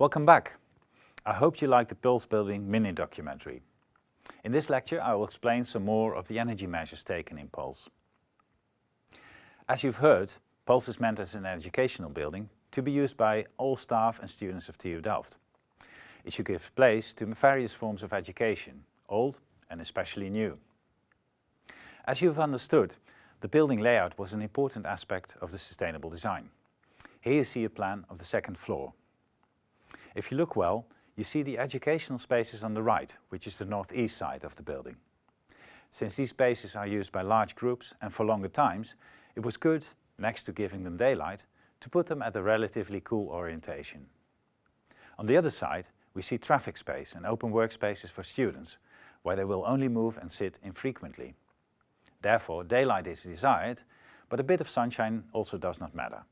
Welcome back. I hope you liked the Pulse Building mini documentary. In this lecture I will explain some more of the energy measures taken in Pulse. As you've heard, Pulse is meant as an educational building to be used by all staff and students of TU Delft. It should give place to various forms of education, old and especially new. As you've understood, the building layout was an important aspect of the sustainable design. Here you see a plan of the second floor. If you look well, you see the educational spaces on the right, which is the northeast side of the building. Since these spaces are used by large groups and for longer times, it was good, next to giving them daylight, to put them at a relatively cool orientation. On the other side, we see traffic space and open workspaces for students, where they will only move and sit infrequently. Therefore, daylight is desired, but a bit of sunshine also does not matter.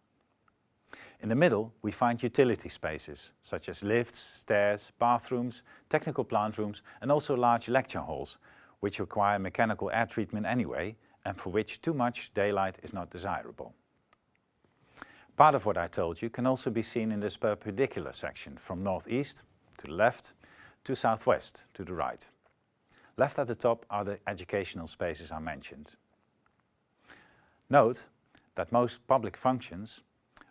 In the middle, we find utility spaces, such as lifts, stairs, bathrooms, technical plant rooms and also large lecture halls, which require mechanical air treatment anyway and for which too much daylight is not desirable. Part of what I told you can also be seen in this perpendicular section from northeast to the left to southwest to the right. Left at the top are the educational spaces I mentioned. Note that most public functions,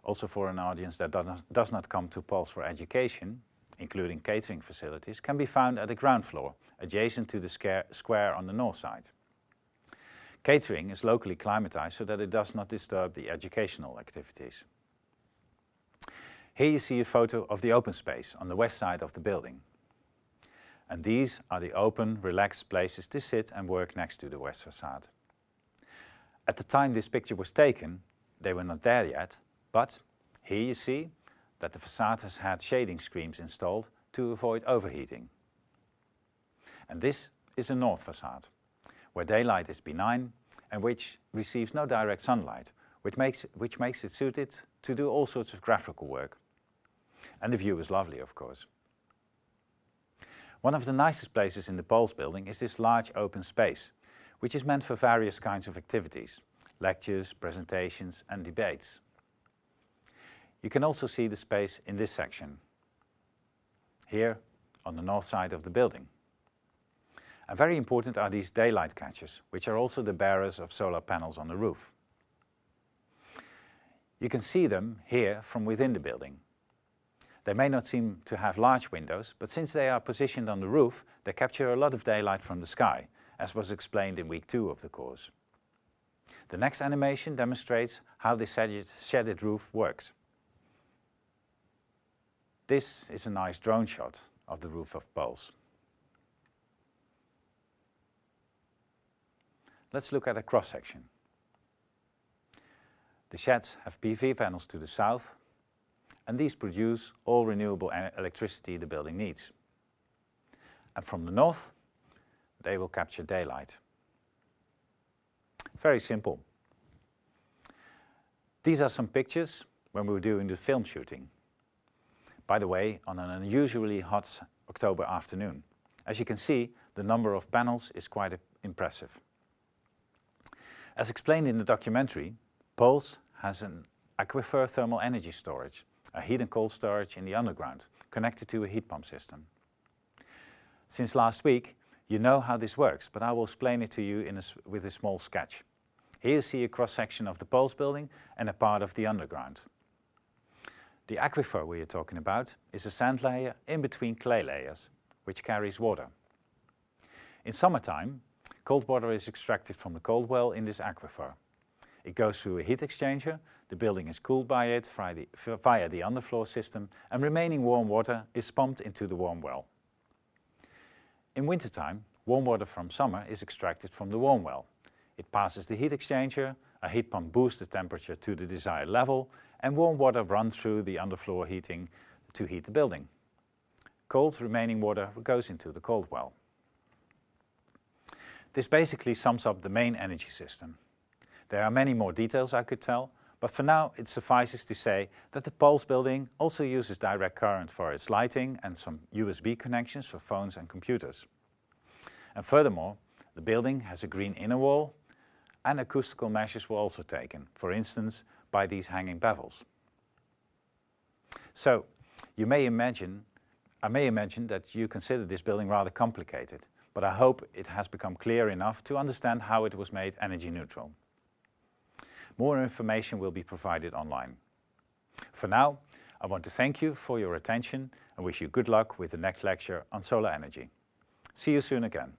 also for an audience that does not come to Pulse for education, including catering facilities, can be found at the ground floor, adjacent to the square on the north side. Catering is locally climatized so that it does not disturb the educational activities. Here you see a photo of the open space on the west side of the building and these are the open, relaxed places to sit and work next to the west facade. At the time this picture was taken, they were not there yet, but here you see that the facade has had shading screens installed to avoid overheating. And this is a north facade, where daylight is benign and which receives no direct sunlight, which makes, which makes it suited to do all sorts of graphical work. And the view is lovely, of course. One of the nicest places in the Pulse building is this large open space, which is meant for various kinds of activities, lectures, presentations and debates. You can also see the space in this section, here on the north side of the building. And very important are these daylight catchers, which are also the bearers of solar panels on the roof. You can see them here from within the building. They may not seem to have large windows, but since they are positioned on the roof, they capture a lot of daylight from the sky, as was explained in week two of the course. The next animation demonstrates how this shaded roof works. This is a nice drone shot of the roof of Pulse. Let's look at a cross-section. The sheds have PV panels to the south and these produce all renewable electricity the building needs. And from the north, they will capture daylight. Very simple. These are some pictures when we were doing the film shooting. By the way, on an unusually hot October afternoon. As you can see, the number of panels is quite impressive. As explained in the documentary, Pulse has an aquifer thermal energy storage a heat and cold storage in the underground, connected to a heat pump system. Since last week, you know how this works, but I will explain it to you a, with a small sketch. Here you see a cross-section of the Pulse building and a part of the underground. The aquifer we are talking about is a sand layer in between clay layers, which carries water. In summertime, cold water is extracted from the cold well in this aquifer. It goes through a heat exchanger, the building is cooled by it via the, underfloor system and remaining warm water is pumped into the warm well. In wintertime, warm water from summer is extracted from the warm well. It passes the heat exchanger, a heat pump boosts the temperature to the desired level and warm water runs through the underfloor heating to heat the building. Cold remaining water goes into the cold well. This basically sums up the main energy system. There are many more details I could tell, but for now it suffices to say that the Pulse building also uses direct current for its lighting and some USB connections for phones and computers. And furthermore, the building has a green inner wall and acoustical measures were also taken, for instance by these hanging bevels. So, You may imagine, I may imagine that you consider this building rather complicated, but I hope it has become clear enough to understand how it was made energy neutral. More information will be provided online. For now, I want to thank you for your attention and wish you good luck with the next lecture on solar energy. See you soon again.